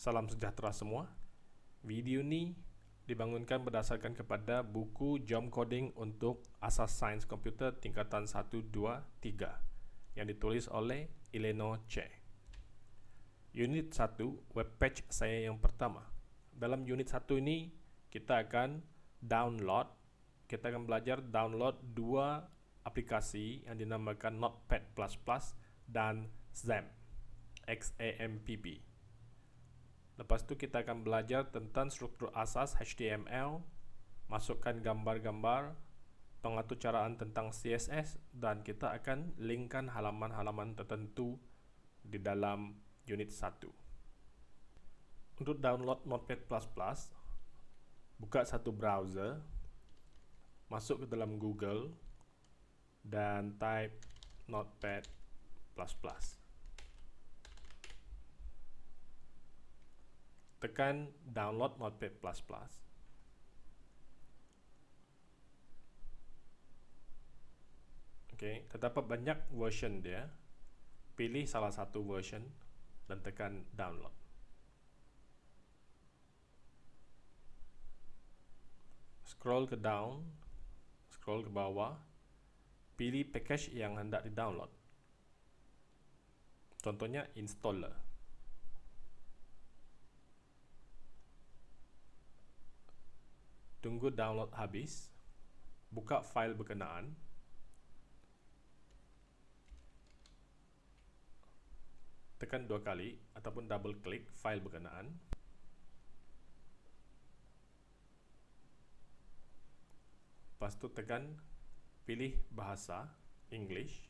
Salam sejahtera semua. Video ni dibangunkan berdasarkan kepada buku Jom Coding untuk Asas Sains Komputer tingkatan 1 2 3 yang ditulis oleh Eleno Che. Unit 1 web page saya yang pertama. Dalam unit 1 ini kita akan download kita akan belajar download dua aplikasi yang dinamakan Notepad++ dan XAMPP. Lepas tu kita akan belajar tentang struktur asas HTML, masukkan gambar-gambar, pengaturcaraan tentang CSS dan kita akan linkkan halaman-halaman tertentu di dalam unit 1. Untuk download Notepad++, buka satu browser, masuk ke dalam Google dan type Notepad++. Tekan download Notepad++. Okay, terdapat banyak version dia. Pilih salah satu version dan tekan download. Scroll ke down, scroll ke bawah, pilih package yang hendak di-download. Contohnya installer. Tunggu download habis. Buka file berkenaan. Tekan dua kali ataupun double klik file berkenaan. Lepas tu tekan pilih bahasa English.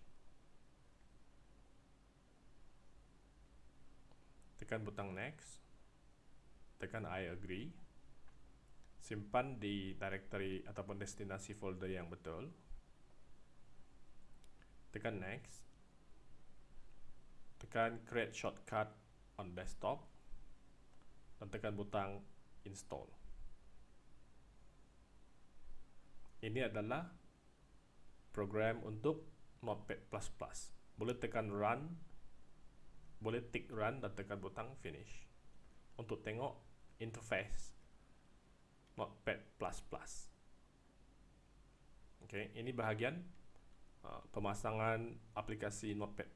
Tekan butang next. Tekan I agree simpan di directory ataupun destinasi folder yang betul. Tekan next. Tekan create shortcut on desktop dan tekan butang install. Ini adalah program untuk notepad++ boleh tekan run boleh tick run dan tekan butang finish. Untuk tengok interface Notepad++. Okay, ini bahagian uh, pemasangan aplikasi Notepad++.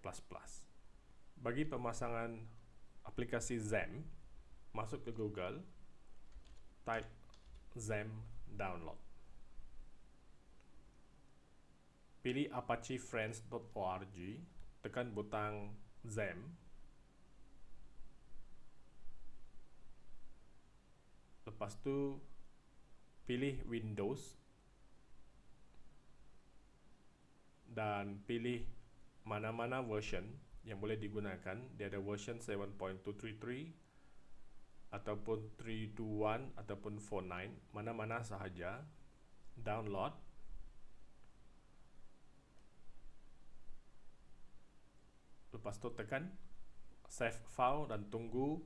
Bagi pemasangan aplikasi XAMPP, masuk ke Google, type XAMPP download. Pilih apachefriends.org, tekan butang XAMPP lepas tu pilih Windows dan pilih mana-mana version yang boleh digunakan. Dia ada version 7.233 ataupun 321 ataupun 49 mana-mana sahaja. Download. Lepas tu tekan save file dan tunggu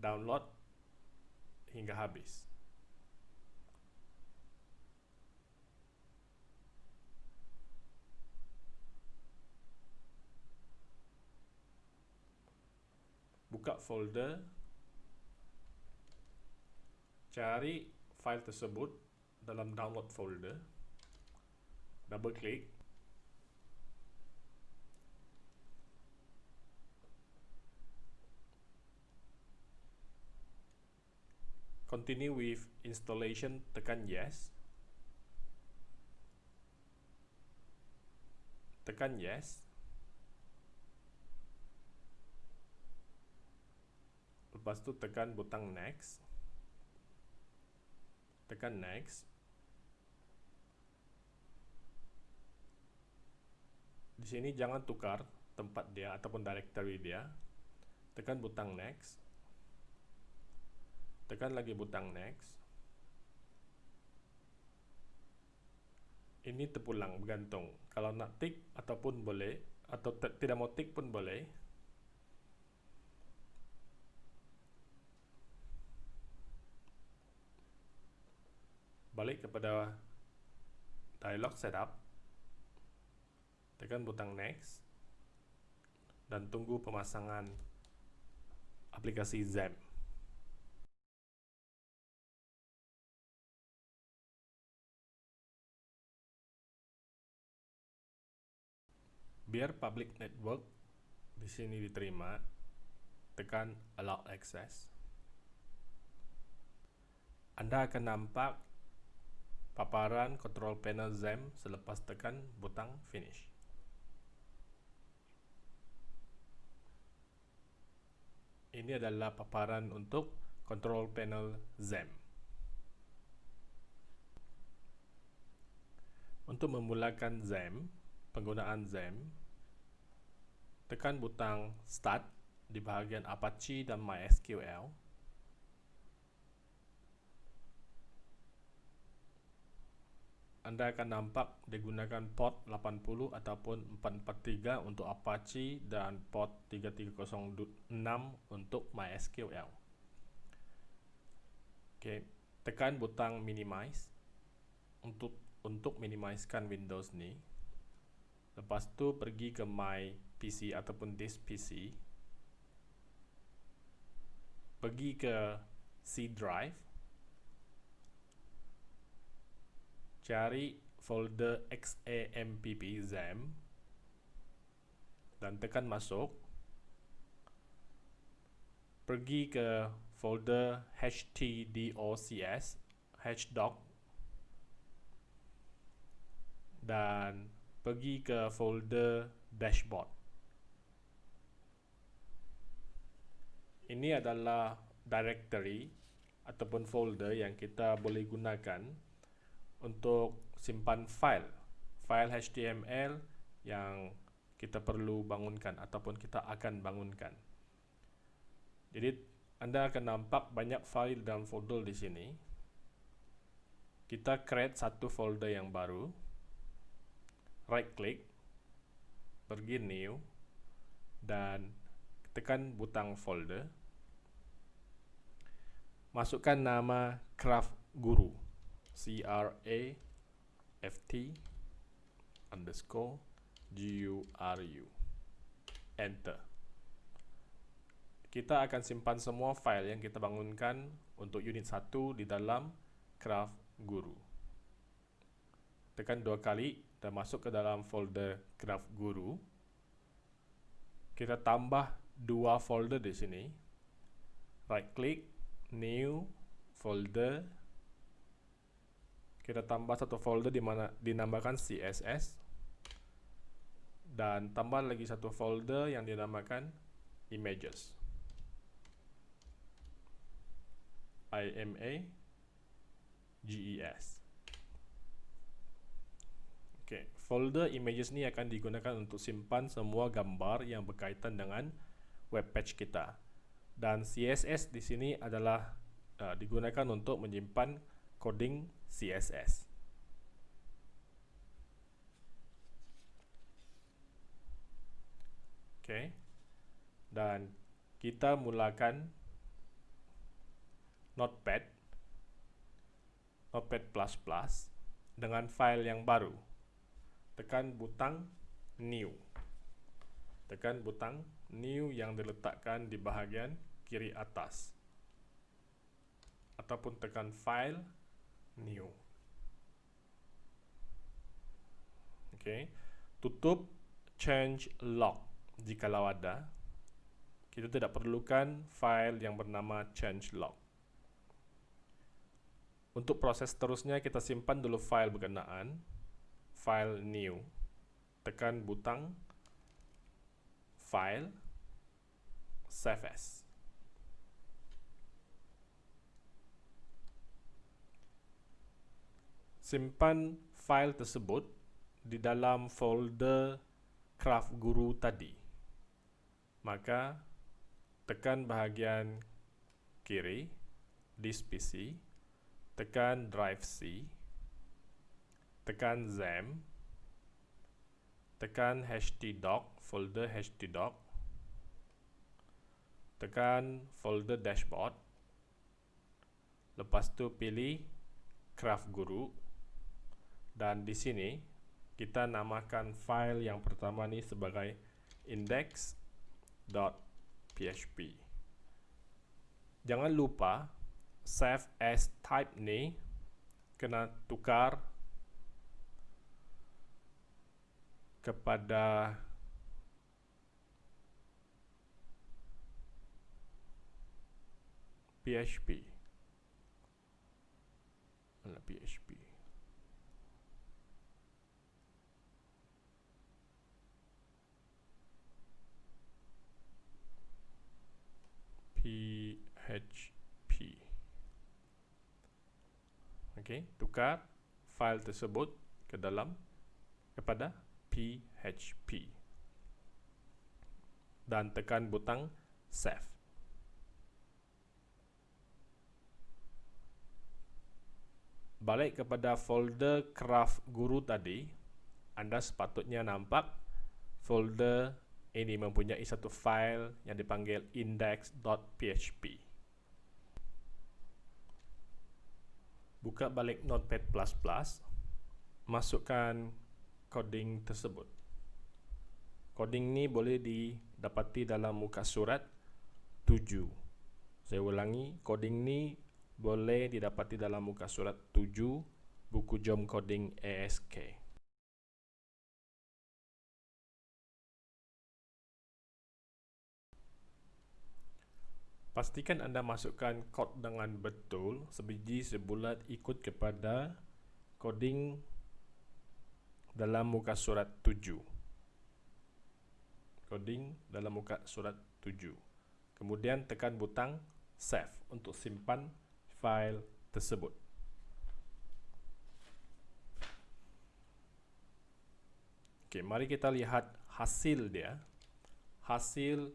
download hingga habis buka folder. Cari file tersebut dalam download folder. Double klik continue with installation tekan yes. Tekan yes lepas tu tekan butang next. Tekan next. Di sini jangan tukar tempat dia ataupun directory dia. Tekan butang next. Tekan lagi butang next. Ini terpulang bergantung. Kalau nak tick ataupun boleh atau tidak mau tick pun boleh balik kepada dialog setup. Tekan butang next. Dan tunggu pemasangan aplikasi zam biar public network di sini diterima tekan allow access. Anda akan nampak paparan control panel XAMPP selepas tekan butang finish. Ini adalah paparan untuk control panel XAMPP. Untuk memulakan XAMPP, penggunaan XAMPP, tekan butang Start di bahagian Apache dan MySQL. Anda akan nampak digunakan port 80 ataupun 443 untuk Apache dan port 3306 untuk MySQL. Okey, tekan butang minimize untuk untuk minimizekan Windows ni. Lepas tu pergi ke My PC ataupun This PC. Pergi ke C drive. Cari folder XAMPP XAMPP dan tekan masuk. Pergi ke folder htdocs hdoc dan pergi ke folder dashboard. Ini adalah directory ataupun folder yang kita boleh gunakan untuk simpan file. File HTML yang kita perlu bangunkan ataupun kita akan bangunkan. Jadi anda akan nampak banyak file dalam folder di sini. Kita create satu folder yang baru. Right click pergi new. Dan tekan butang folder. Masukkan nama craft guru c r a f t underscore g u r u. Enter. Kita akan simpan semua file yang kita bangunkan untuk unit 1 di dalam craft guru. Tekan dua kali dan masuk ke dalam folder graph guru. Kita tambah dua folder di sini. Right click new folder kita tambah satu folder di mana dinamakan CSS dan tambah lagi satu folder yang dinamakan images. IMA GES Okay, folder images ni akan digunakan untuk simpan semua gambar yang berkaitan dengan web page kita. Dan CSS di sini adalah uh, digunakan untuk menyimpan coding CSS. Okay. Dan kita mulakan Notepad Notepad++ dengan file yang baru tekan butang new tekan butang new yang diletakkan di bahagian kiri atas ataupun tekan file new. Ok tutup change log. Jikalau ada kita tidak perlukan file yang bernama change log. Untuk proses seterusnya kita simpan dulu file berkenaan file new. Tekan butang file save as simpan file tersebut di dalam folder craft guru tadi. Maka tekan bahagian kiri disk PC tekan drive C tekan XAMPP tekan htdoc folder htdoc tekan folder dashboard. Lepas tu pilih craft guru dan di sini kita namakan file yang pertama ini sebagai index.php jangan lupa save as type ini kena tukar kepada PHP. PHP? Php okey tukar file tersebut ke dalam kepada php dan tekan butang save. Balik kepada folder craft guru tadi anda sepatutnya nampak folder ini mempunyai satu file yang dipanggil index.php buka balik notepad++ masukkan coding tersebut. Coding ni boleh didapati dalam muka surat 7 saya ulangi coding ni boleh didapati dalam muka surat 7 buku jom coding ASK. Pastikan anda masukkan kod dengan betul sebiji sebulat ikut kepada coding dalam muka surat 7. Coding dalam muka surat 7. Kemudian tekan butang save untuk simpan file tersebut. Okey, mari kita lihat hasil dia. Hasil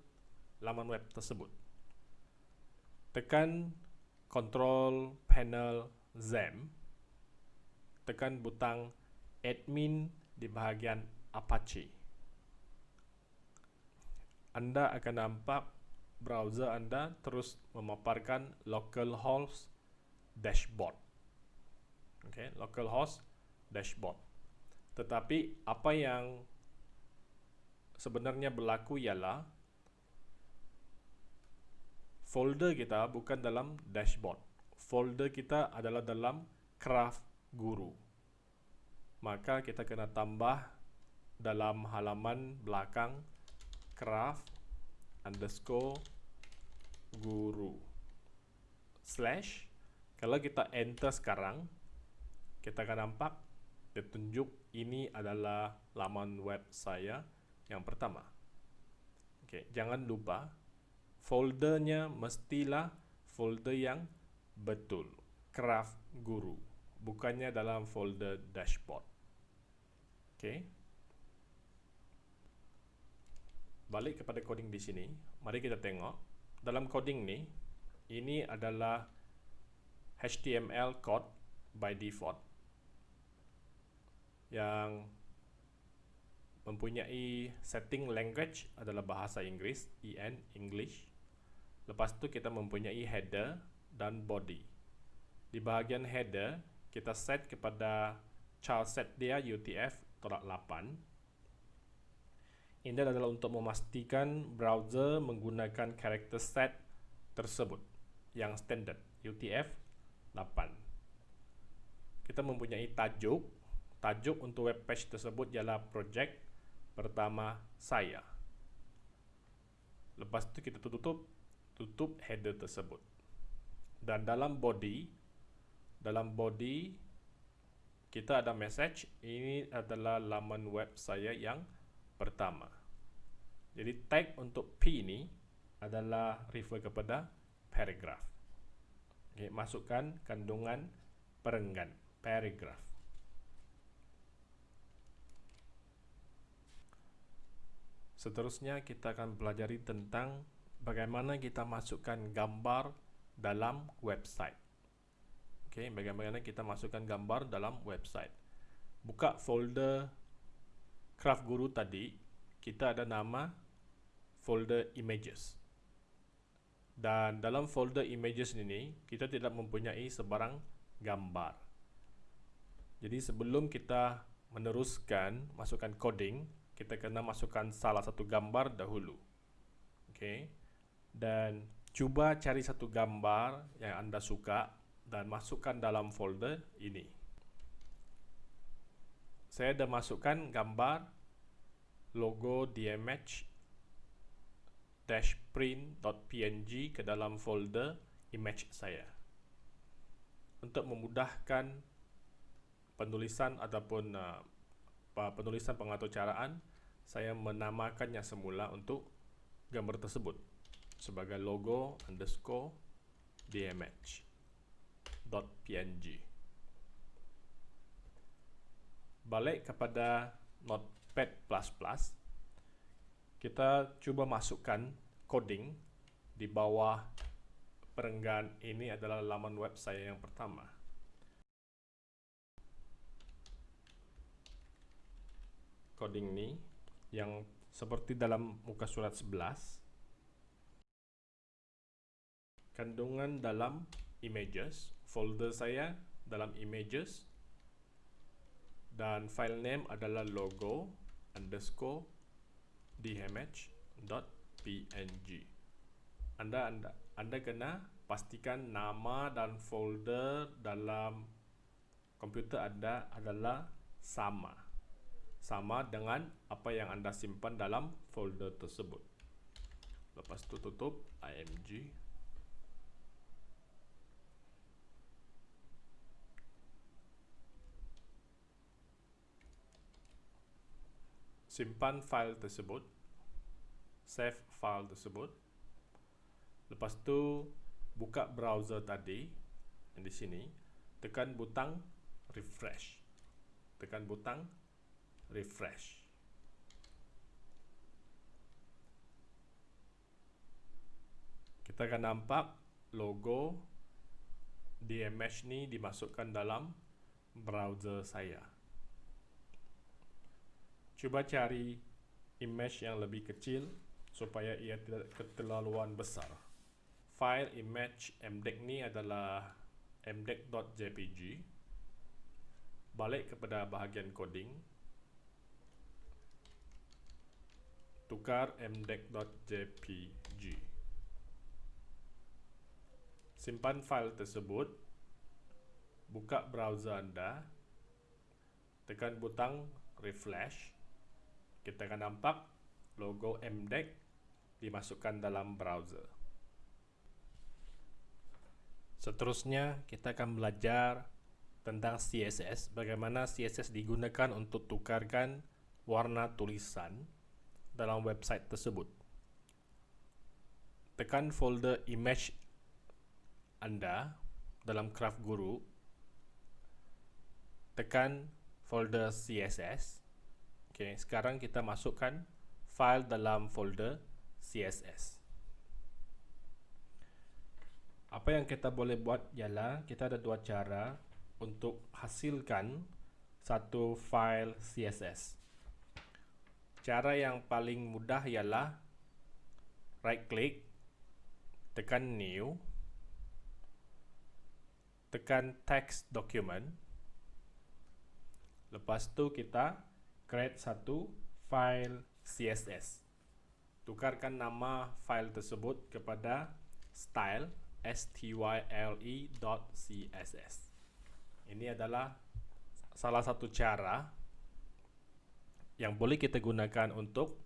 laman web tersebut. Tekan control panel ZAM. Tekan butang admin di bahagian Apache. Anda akan nampak browser anda terus memaparkan localhost dashboard. Okay, localhost dashboard. Tetapi apa yang sebenarnya berlaku ialah folder kita bukan dalam dashboard. Folder kita adalah dalam craft guru. Maka kita kena tambah dalam halaman belakang craft underscore guru slash kalau kita enter sekarang kita akan nampak dia tunjuk ini adalah laman web saya yang pertama okay, jangan lupa foldernya mestilah folder yang betul. Craft guru. Bukannya dalam folder dashboard. Okay. balik kepada coding di sini. Mari kita tengok. Dalam coding ni ini adalah HTML code by default yang mempunyai setting language adalah bahasa Inggeris EN English lepas tu kita mempunyai header dan body di bahagian header kita set kepada child set dia UTF-8 ini adalah untuk memastikan browser menggunakan karakter set tersebut yang standard UTF-8. Kita mempunyai tajuk. Tajuk untuk web page tersebut ialah projek pertama saya. Lepas itu kita tutup tutup header tersebut. Dan dalam body dalam body kita ada message ini adalah laman web saya yang pertama. Jadi tag untuk P ini adalah refer kepada paragraph. Okay, masukkan kandungan perenggan, paragraph. Seterusnya kita akan pelajari tentang bagaimana kita masukkan gambar dalam website. Okay, bagaimana kita masukkan gambar dalam website. Buka folder craft guru tadi kita ada nama folder images dan dalam folder images ini kita tidak mempunyai sebarang gambar jadi sebelum kita meneruskan masukkan coding kita kena masukkan salah satu gambar dahulu okay. Dan cuba cari satu gambar yang anda suka dan masukkan dalam folder ini saya dah masukkan gambar logo dmh print.png ke dalam folder image saya. Untuk memudahkan penulisan ataupun uh, penulisan pengaturcaraan, saya menamakannya semula untuk gambar tersebut sebagai logo underscore dmh dot png. Balik kepada Notepad++, kita cuba masukkan coding di bawah perenggan ini adalah laman web saya yang pertama. Coding ini yang seperti dalam muka surat 11 kandungan dalam images folder saya dalam images dan file name adalah logo underscore dhmh.png anda, anda anda kena pastikan nama dan folder dalam komputer anda adalah sama. Sama dengan apa yang anda simpan dalam folder tersebut. Lepas itu tutup img simpan file tersebut save file tersebut. Lepas tu buka browser tadi yang di sini tekan butang refresh. Tekan butang refresh. Kita akan nampak logo DMH ni dimasukkan dalam browser saya cuba cari image yang lebih kecil supaya ia tidak keterlaluan besar. File image mdec ni adalah mdec.jpg. Balik kepada bahagian coding. Tukar mdec.jpg. Simpan file tersebut. Buka browser anda. Tekan butang refresh kita akan nampak logo MDEC dimasukkan dalam browser. Seterusnya, kita akan belajar tentang CSS, bagaimana CSS digunakan untuk tukarkan warna tulisan dalam website tersebut. Tekan folder image anda dalam Craft Guru. Tekan folder CSS. Okey, sekarang kita masukkan file dalam folder CSS. Apa yang kita boleh buat ialah kita ada dua cara untuk hasilkan satu file CSS. Cara yang paling mudah ialah right click, tekan new, tekan text document. Lepas tu kita create satu file CSS. Tukarkan nama file tersebut kepada style style.css. Ini adalah salah satu cara yang boleh kita gunakan untuk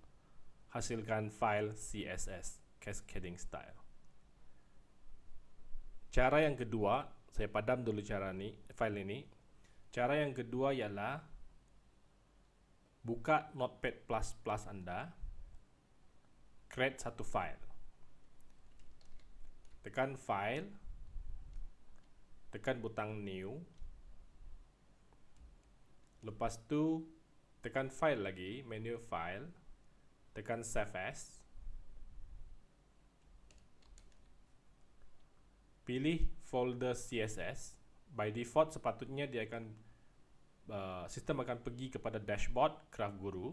hasilkan file CSS cascading style. Cara yang kedua, saya padam dulu cara ini, file ini. Cara yang kedua ialah buka notepad++ anda. Create satu file. Tekan file. Tekan butang new. Lepas tu tekan file lagi menu file. Tekan save as. Pilih folder css by default sepatutnya dia akan uh, sistem akan pergi kepada dashboard Craft Guru.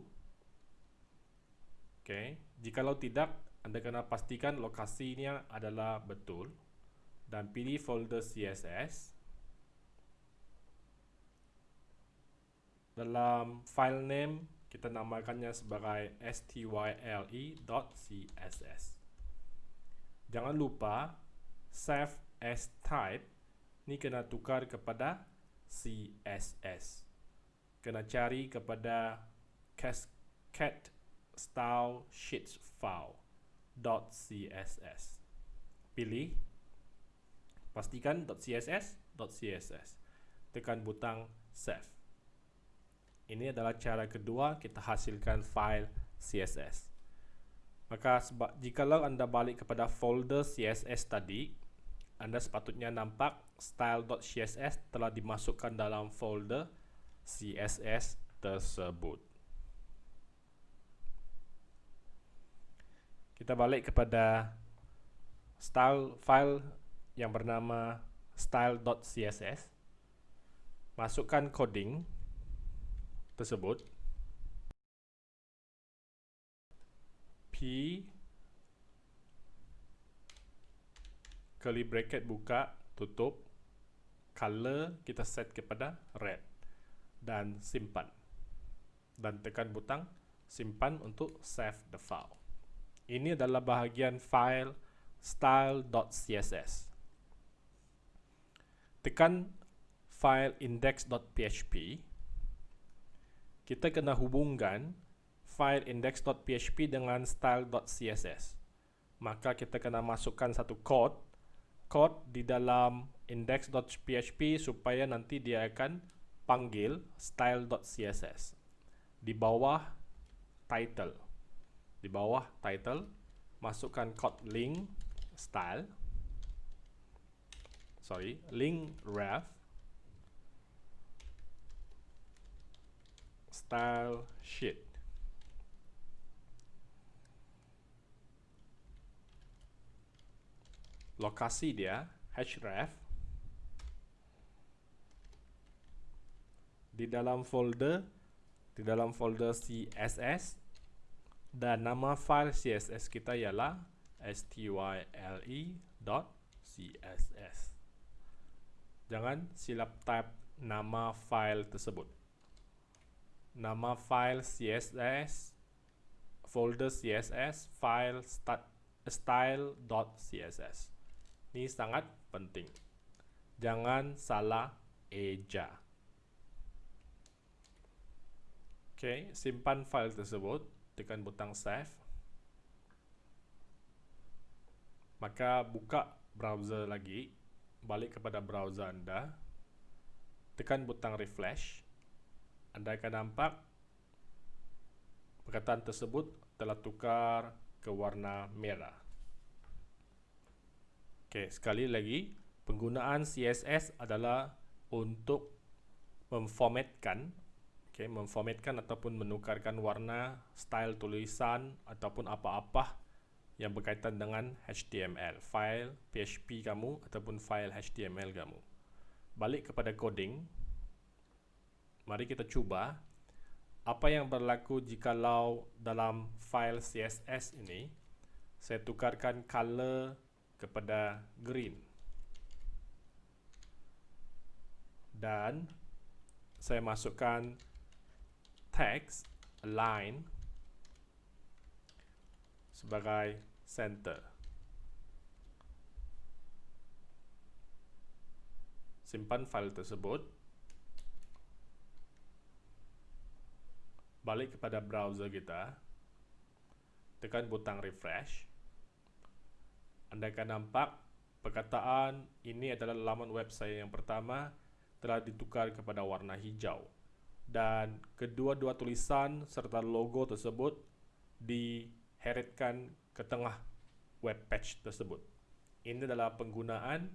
Okay. Jikalau tidak, anda kena pastikan lokasinya adalah betul dan pilih folder CSS. Dalam file name, kita namakannya sebagai style.css. Jangan lupa, save as type ni kena tukar kepada CSS kena cari kepada cascade style sheets file .css pilih Pastikan .css, .css. Tekan butang save. Ini adalah cara kedua kita hasilkan file CSS. Maka sebab jikalau anda balik kepada folder CSS tadi, anda sepatutnya nampak style.css telah dimasukkan dalam folder CSS tersebut. Kita balik kepada style file yang bernama style.css. Masukkan coding tersebut. P curly bracket buka, tutup. Color kita set kepada red dan simpan. Dan tekan butang simpan untuk save the file. Ini adalah bahagian file style.css. Tekan file index.php. Kita kena hubungkan file index.php dengan style.css. Maka kita kena masukkan satu code code di dalam index.php supaya nanti dia akan panggil style.css di bawah title. Di bawah title masukkan code link style. Sorry link ref. Style sheet. Lokasi dia href di dalam folder di dalam folder css dan nama file css kita ialah style.css jangan silap type nama file tersebut nama file css folder css file style.css ini sangat penting. Jangan salah eja. Oke, simpan file tersebut. Tekan butang save. Maka buka browser lagi. Balik kepada browser Anda. Tekan butang refresh. Anda akan nampak perkataan tersebut telah tukar ke warna merah. Okey, sekali lagi, penggunaan CSS adalah untuk memformatkan okey, memformatkan ataupun menukarkan warna, style tulisan ataupun apa-apa yang berkaitan dengan HTML, file PHP kamu ataupun file HTML kamu. Balik kepada coding. Mari kita cuba apa yang berlaku jikalau dalam file CSS ini saya tukarkan color kepada green dan saya masukkan text align sebagai center. Simpan file tersebut. Balik kepada browser kita. Tekan butang refresh. Anda akan nampak perkataan ini adalah laman web saya yang pertama telah ditukar kepada warna hijau dan kedua-dua tulisan serta logo tersebut diheretkan ke tengah web page tersebut. Ini adalah penggunaan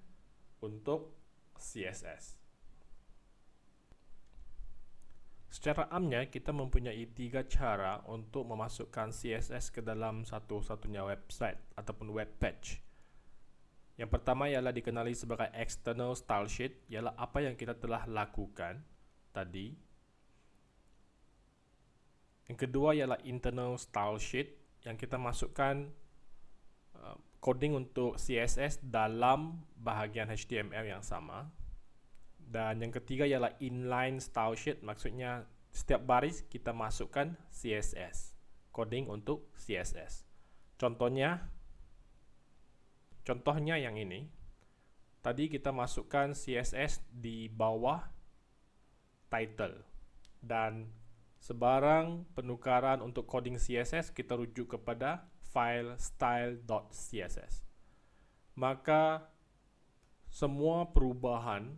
untuk CSS. Secara amnya, kita mempunyai tiga cara untuk memasukkan CSS ke dalam satu-satunya website ataupun web page. Yang pertama ialah dikenali sebagai external style sheet, ialah apa yang kita telah lakukan tadi. Yang kedua ialah internal style sheet, yang kita masukkan uh, coding untuk CSS dalam bahagian HTML yang sama. Dan yang ketiga ialah inline style sheet, maksudnya setiap baris kita masukkan CSS, coding untuk CSS. Contohnya, contohnya yang ini. Tadi kita masukkan CSS di bawah title dan sebarang penukaran untuk coding CSS kita rujuk kepada file style.css. Maka semua perubahan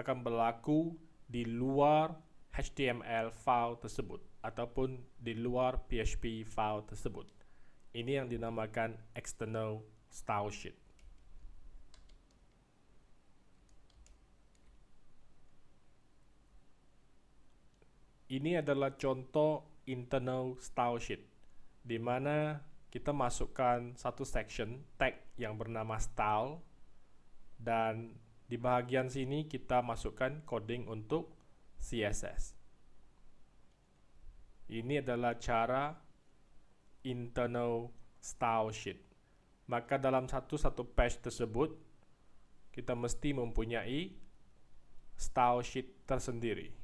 akan berlaku di luar HTML file tersebut ataupun di luar PHP file tersebut. Ini yang dinamakan external style sheet. Ini adalah contoh internal style sheet di mana kita masukkan satu section tag yang bernama style dan di bahagian sini kita masukkan coding untuk CSS. Ini adalah cara internal style sheet. Maka dalam satu-satu page tersebut, kita mesti mempunyai style sheet tersendiri.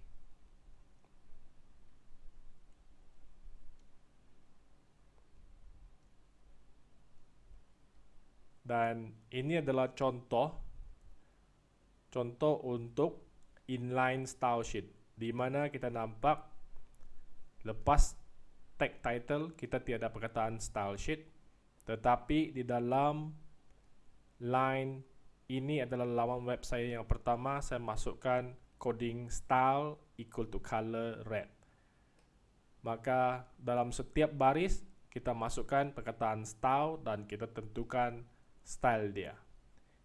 Dan ini adalah contoh contoh untuk inline style sheet di mana kita nampak lepas tag title kita tiada perkataan style sheet tetapi di dalam line ini adalah laman web saya yang pertama saya masukkan coding style equal to color red. Maka dalam setiap baris kita masukkan perkataan style dan kita tentukan style dia.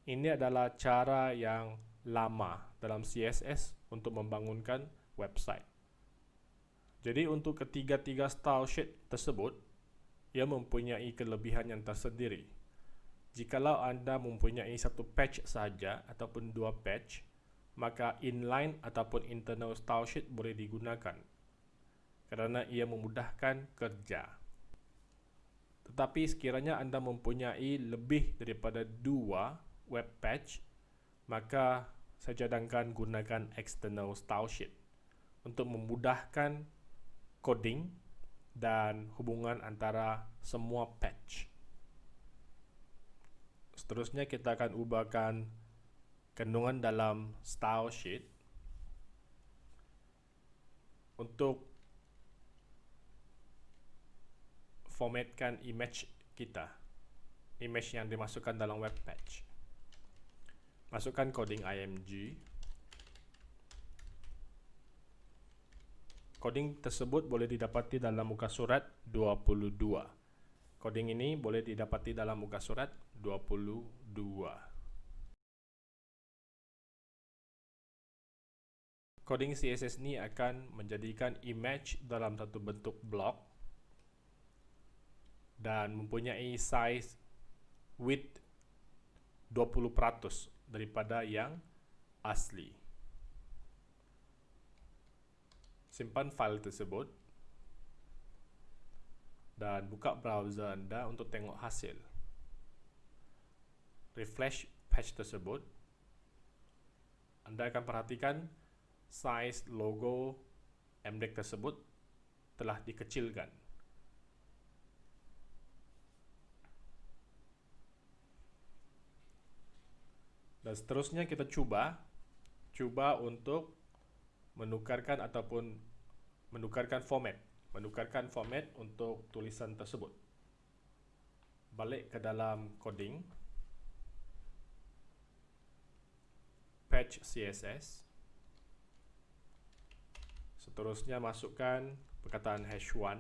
Ini adalah cara yang lama dalam CSS untuk membangunkan website. Jadi untuk ketiga-tiga style sheet tersebut, ia mempunyai kelebihan yang tersendiri. Jikalau anda mempunyai satu page saja ataupun dua page, maka inline ataupun internal style sheet boleh digunakan kerana ia memudahkan kerja. Tetapi sekiranya anda mempunyai lebih daripada dua web page, maka saya cadangkan gunakan external style sheet untuk memudahkan coding dan hubungan antara semua page. Seterusnya kita akan ubahkan kandungan dalam style sheet untuk formatkan image kita. Image yang dimasukkan dalam web page. Masukkan coding img. Coding tersebut boleh didapati dalam muka surat 22 coding ini boleh didapati dalam muka surat 22 coding CSS ini akan menjadikan image dalam satu bentuk blok dan mempunyai size width 20% daripada yang asli. Simpan file tersebut dan buka browser anda untuk tengok hasil. Refresh page tersebut. Anda akan perhatikan size logo MDEC tersebut telah dikecilkan. Dan seterusnya kita coba coba untuk menukarkan ataupun menukarkan format menukarkan format untuk tulisan tersebut. Balik ke dalam coding. Patch CSS seterusnya masukkan perkataan hash 1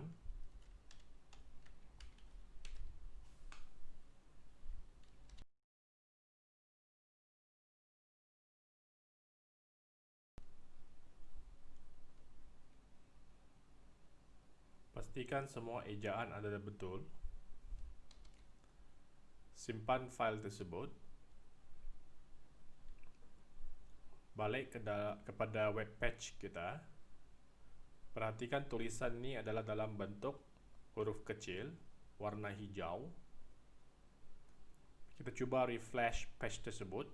pastikan semua ejaan adalah betul. Simpan file tersebut. Balik ke kepada web page kita. Perhatikan tulisan ini adalah dalam bentuk huruf kecil warna hijau. Kita cuba refresh page tersebut.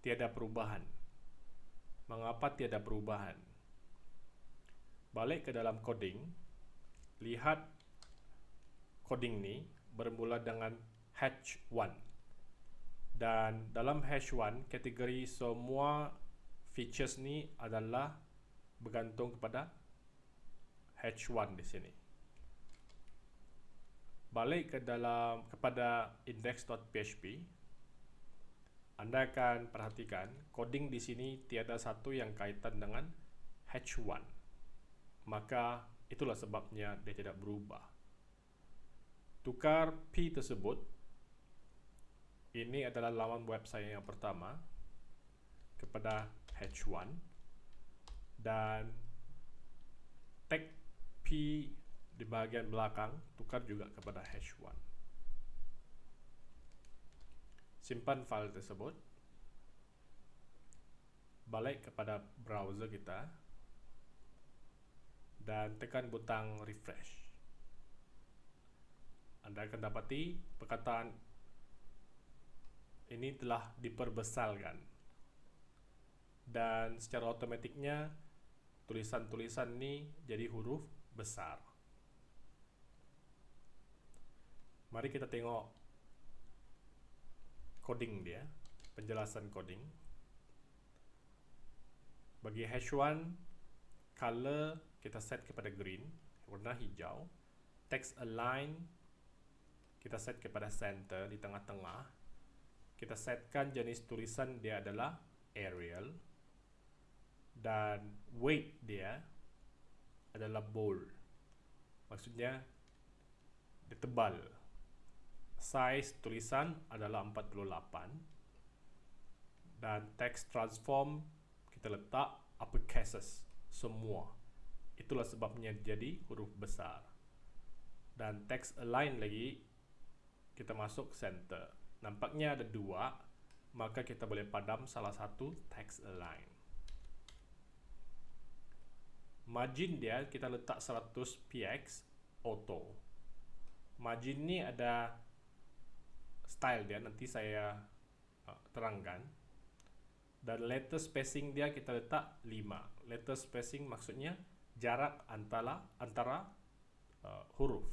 Tiada perubahan. Mengapa tiada perubahan balik ke dalam coding lihat coding ni bermula dengan hash 1 dan dalam hash 1 kategori semua features ni adalah bergantung kepada hash 1 di sini balik ke dalam kepada index.php Anda akan perhatikan coding di sini tiada satu yang kaitan dengan H1. Maka itulah sebabnya dia tidak berubah. Tukar P tersebut ini adalah laman web saya yang pertama kepada H1 dan tag P di bagian belakang tukar juga kepada H1 simpan file tersebut balik kepada browser kita dan tekan butang refresh. Anda akan dapati perkataan ini telah diperbesarkan dan secara otomatiknya tulisan-tulisan ini jadi huruf besar. Mari kita tengok coding dia, penjelasan coding. Bagi H1, color kita set kepada green, warna hijau. Text align kita set kepada center di tengah-tengah. Kita setkan jenis tulisan dia adalah Arial dan weight dia adalah bold. Maksudnya dia tebal size tulisan adalah 48 dan text transform kita letak upper cases semua itulah sebabnya jadi huruf besar. Dan text align lagi kita masuk center. Nampaknya ada dua maka kita boleh padam salah satu text align. Margin dia kita letak 100 px auto. Margin ni ada style dia nanti saya uh, terangkan. Dan letter spacing dia kita letak 5 letter spacing maksudnya jarak antara antara uh, huruf.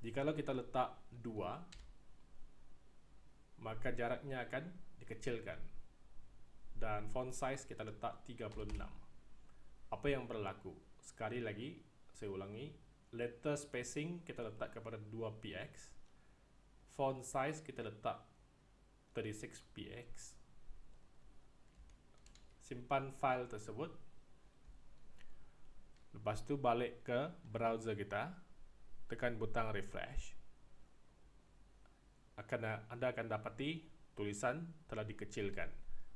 Jikalau kita letak 2 maka jaraknya akan dikecilkan. Dan font size kita letak 36 apa yang berlaku? Sekali lagi saya ulangi letter spacing kita letak kepada 2 px font size kita letak 36px simpan file tersebut lepas tu balik ke browser kita tekan butang refresh. Akan anda akan dapati tulisan telah dikecilkan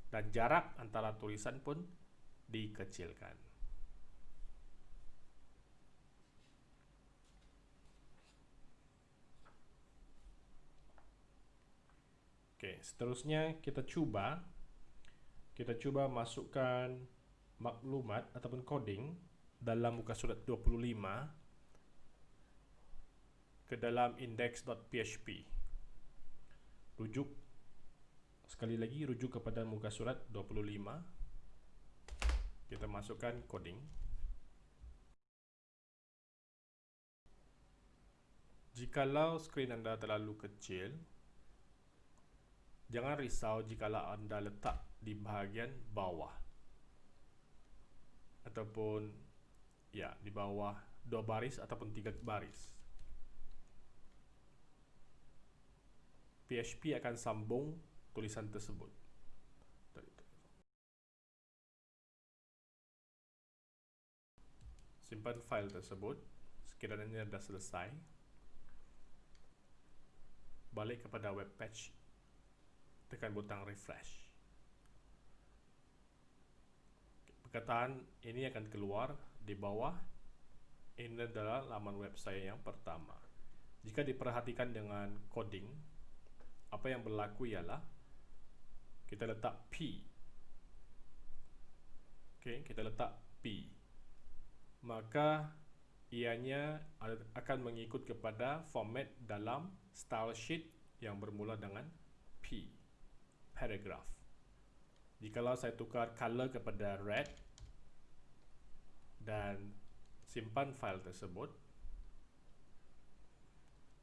dan jarak antara tulisan pun dikecilkan. Oke, seterusnya kita cuba kita cuba masukkan maklumat ataupun coding dalam muka surat 25 ke dalam index.php. Rujuk sekali lagi rujuk kepada muka surat 25. Kita masukkan coding. Jikalau skrin anda terlalu kecil, Jangan risau jika anda letak di bahagian bawah ataupun ya di bawah dua baris ataupun tiga baris. PHP akan sambung tulisan tersebut. Simpan file tersebut sekiranya dah selesai. Balik kepada web page tekan butang refresh. Perkataan ini akan keluar di bawah. Ini adalah laman web saya yang pertama. Jika diperhatikan dengan coding, apa yang berlaku ialah kita letak P. Okay, kita letak P. Maka ianya akan mengikut kepada format dalam style sheet yang bermula dengan P paragraph. Jikalau saya tukar color kepada red dan simpan file tersebut,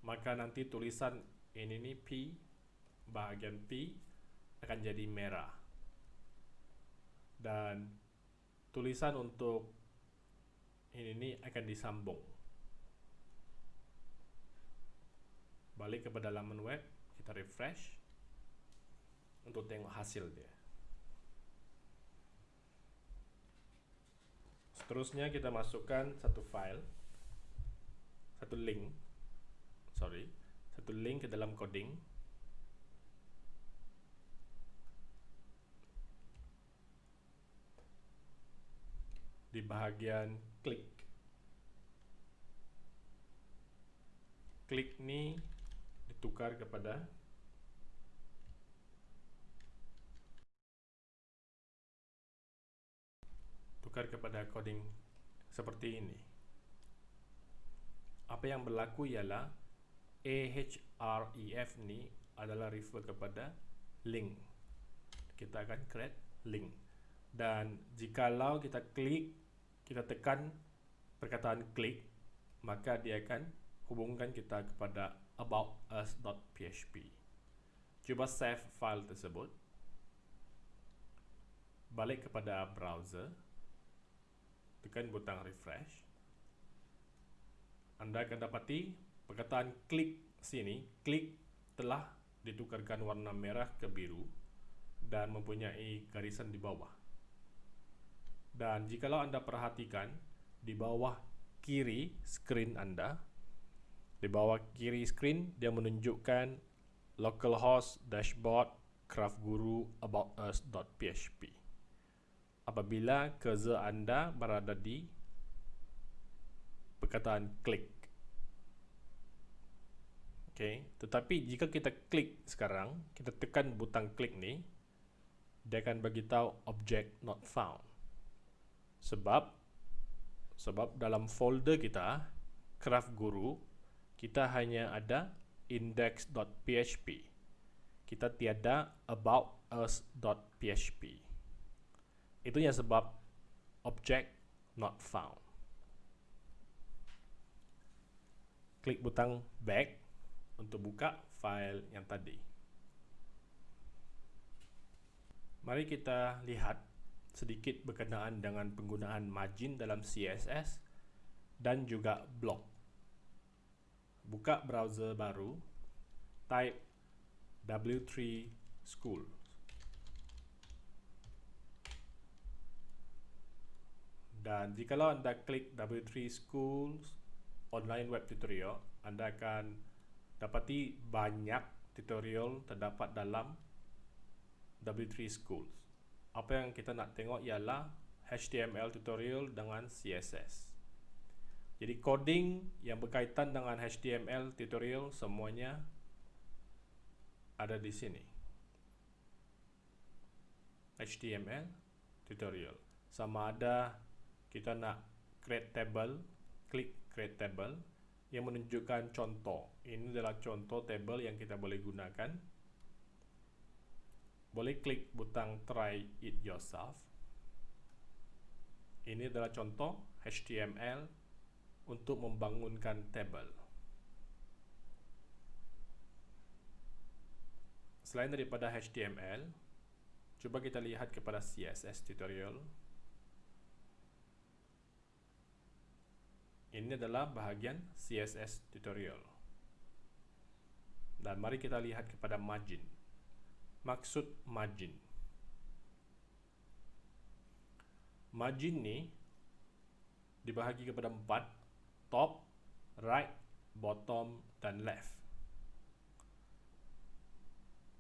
maka nanti tulisan ini ni P, bahagian P akan jadi merah. Dan tulisan untuk ini ni akan disambung. Balik kepada laman web, kita refresh untuk tengok hasil dia. Seterusnya kita masukkan satu file, satu link, sorry, satu link ke dalam coding. Di bahagian klik. Klik ni ditukar kepada tukar kepada coding seperti ini. Apa yang berlaku ialah ahref ni adalah refer kepada link. Kita akan create link. Dan jikalau kita klik, kita tekan perkataan klik, maka dia akan hubungkan kita kepada aboutus.php. Cuba save file tersebut. Balik kepada browser tekan butang refresh. Anda akan dapati perkataan klik sini klik telah ditukarkan warna merah ke biru dan mempunyai garisan di bawah. Dan jikalau anda perhatikan di bawah kiri screen anda di bawah kiri screen dia menunjukkan localhost dashboard craft guru about us.php apabila cursor anda berada di perkataan klik. Okay. Tetapi jika kita klik sekarang, kita tekan butang klik ni, dia akan beritahu object not found. Sebab sebab dalam folder kita, craft guru, kita hanya ada index.php. Kita tiada about us.php. Itunya sebab object not found. Klik butang back untuk buka file yang tadi. Mari kita lihat sedikit berkenaan dengan penggunaan margin dalam CSS dan juga block. Buka browser baru, type W3 School. Dan jikalau anda klik W3 Schools online web tutorial, anda akan dapati banyak tutorial terdapat dalam W3 Schools. Apa yang kita nak tengok ialah HTML tutorial dengan CSS. Jadi coding yang berkaitan dengan HTML tutorial semuanya ada di sini. HTML tutorial. Sama ada kita nak create table klik create table yang menunjukkan contoh. Ini adalah contoh table yang kita boleh gunakan. Boleh klik butang try it yourself. Ini adalah contoh HTML untuk membangunkan table. Selain daripada HTML cuba kita lihat kepada CSS tutorial Ini adalah bahagian CSS tutorial. Dan mari kita lihat kepada margin. Maksud margin. Margin ni dibahagi kepada empat. Top, right, bottom dan left.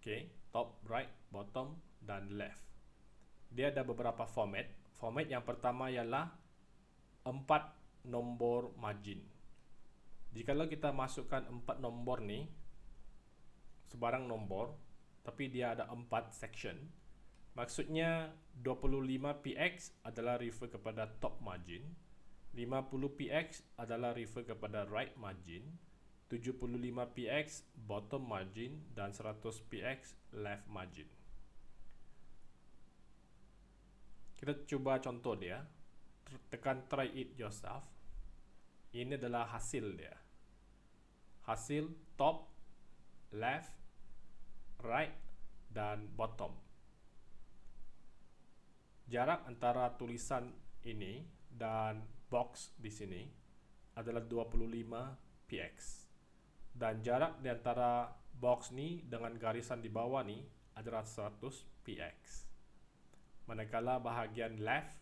Okay, top, right, bottom dan left. Dia ada beberapa format. Format yang pertama ialah empat nombor margin. Jikalau kita masukkan empat nombor ni, sebarang nombor, tapi dia ada empat section, maksudnya 25px adalah refer kepada top margin, 50px adalah refer kepada right margin, 75px bottom margin dan 100px left margin. Kita cuba contoh dia tekan try it yourself ini adalah hasil dia. Hasil top left right dan bottom. Jarak antara tulisan ini dan box di sini adalah 25 px. Dan jarak di antara box ni dengan garisan di bawah ni adalah 100 px. Manakala bahagian left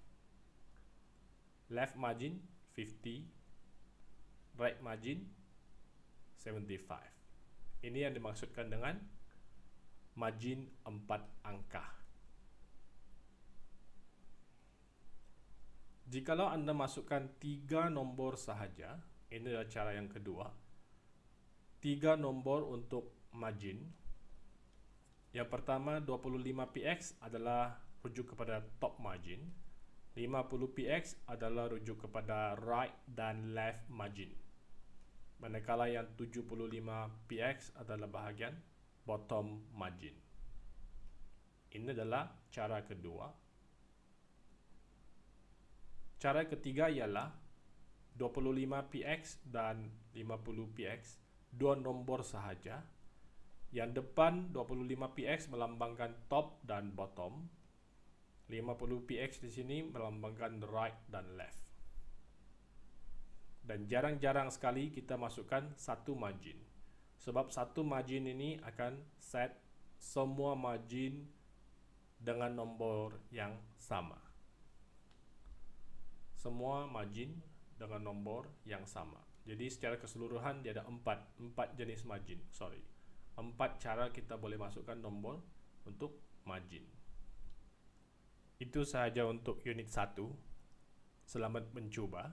left margin 50, right margin 75. Ini yang dimaksudkan dengan margin 4 angka. Jikalau anda masukkan 3 nombor sahaja, ini adalah cara yang kedua. 3 nombor untuk margin. Yang pertama 25px adalah rujuk kepada top margin. 50px adalah rujuk kepada right dan left margin. Manakala yang 75px adalah bahagian bottom margin. Ini adalah cara kedua. Cara ketiga ialah 25px dan 50px dua nombor sahaja. Yang depan 25px melambangkan top dan bottom. 50px di sini melambangkan right dan left. Dan jarang-jarang sekali kita masukkan satu margin. Sebab satu margin ini akan set semua margin dengan nombor yang sama semua margin dengan nombor yang sama. Jadi secara keseluruhan dia ada empat, empat jenis margin. Sorry, empat cara kita boleh masukkan nombor untuk margin. Itu sahaja untuk unit 1. Selamat mencuba.